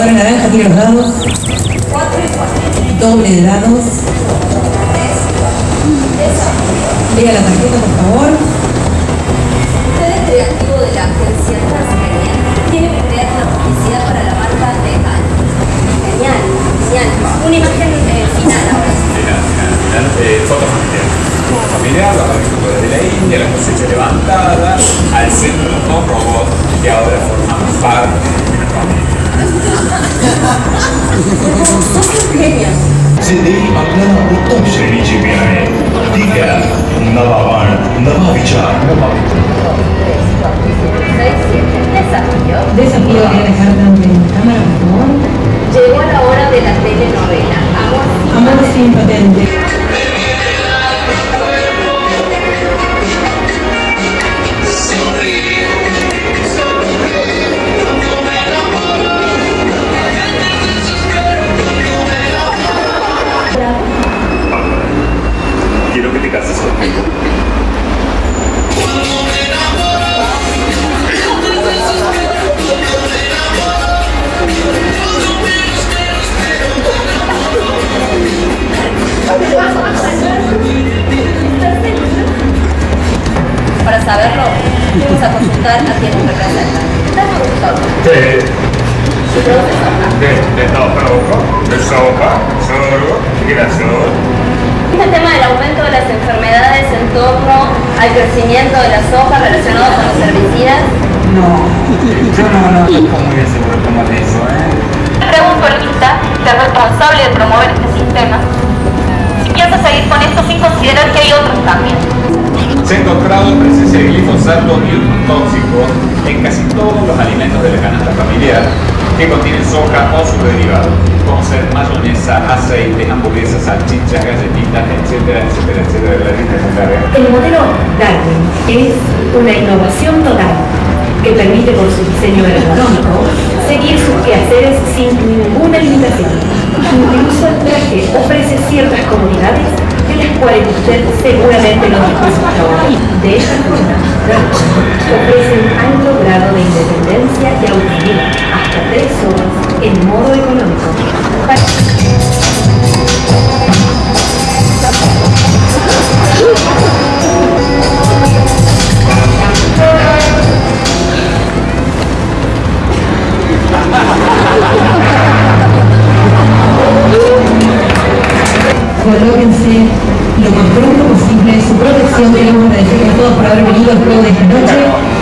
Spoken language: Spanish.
jugadora naranja tira los dados. Doble de dados. Lea la tarjeta, por favor. Usted es creativo de la agencia Transmedia. Tiene que crear una publicidad para la marca Vegan. Genial, genial. Una imagen eh, final ahora. Final, final, final, eh, foto familiar. Foto familiar, los agricultores de la India, la cosecha levantada, al centro los dos robots que ahora forman parte de la. सिद्धी आपल्याला उत्तम श्रेणीची बियाणे ठीक आहे नवा बाण नवा विचार नवा Para saberlo, vamos a consultar a quien nos representa. Toque. Sí. De, de de sopa. Este tema del aumento de las enfermedades en torno al crecimiento de la soja relacionado con los herbicidas. No, yo no, no estoy muy seguro de cómo es eso, ¿eh? Pregunto a Lita, que es responsable de promover este sistema, si piensa seguir con esto sin considerar que hay otros también. Se ha encontrado presencia de glifosato y otros tóxicos en casi todos los alimentos de la canasta familiar que contienen soja o sus derivados, como ser mayonesa, aceite, hamburguesas, salchichas, galletitas, etcétera, etcétera, etcétera. Larga. El modelo Darwin es una innovación total que permite por su diseño ergonómico seguir sus quehaceres sin ninguna limitación. Incluso el traje ofrece ciertas comodidades de las cuales usted seguramente no disfruta. De esta forma, ofrece un alto grado de independencia y en modo económico. Colóquense lo más pronto posible su protección. Queremos agradecerles a todos por haber venido al juego de esta noche.